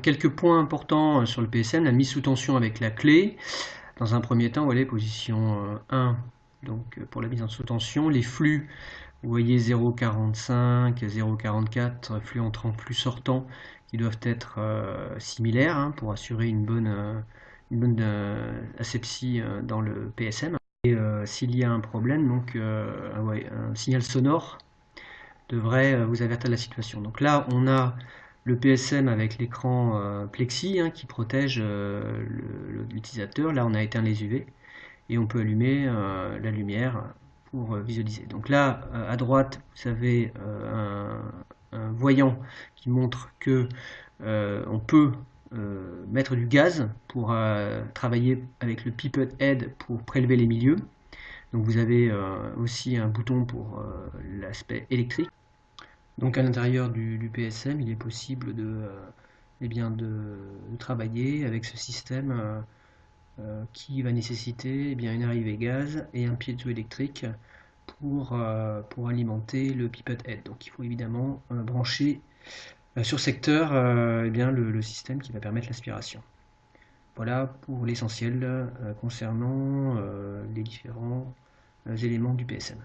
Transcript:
Quelques points importants sur le PSM, la mise sous tension avec la clé. Dans un premier temps, vous voyez, position 1, donc pour la mise en sous tension. Les flux, vous voyez 0,45, 0,44, flux entrant, flux sortant, qui doivent être similaires hein, pour assurer une bonne, asepsie dans le PSM. Et s'il y a un problème, donc un signal sonore devrait euh, vous avertir de la situation. Donc là, on a le PSM avec l'écran euh, plexi hein, qui protège euh, l'utilisateur. Là, on a éteint les UV et on peut allumer la lumière pour visualiser. Donc là, à droite, vous avez un, voyant qui montre que on peut mettre du gaz pour travailler avec le pipette head pour prélever les milieux. Donc vous avez aussi un bouton pour l'aspect électrique. Donc à l'intérieur du, PSM, il est possible de, euh, eh bien de, travailler avec ce système euh, euh, qui va nécessiter eh bien, une arrivée gaz et un piézo-électrique pour, pour alimenter le pipette head. Donc il faut évidemment brancher sur secteur eh bien, le, système qui va permettre l'aspiration. Voilà pour l'essentiel concernant les différents éléments du PSM.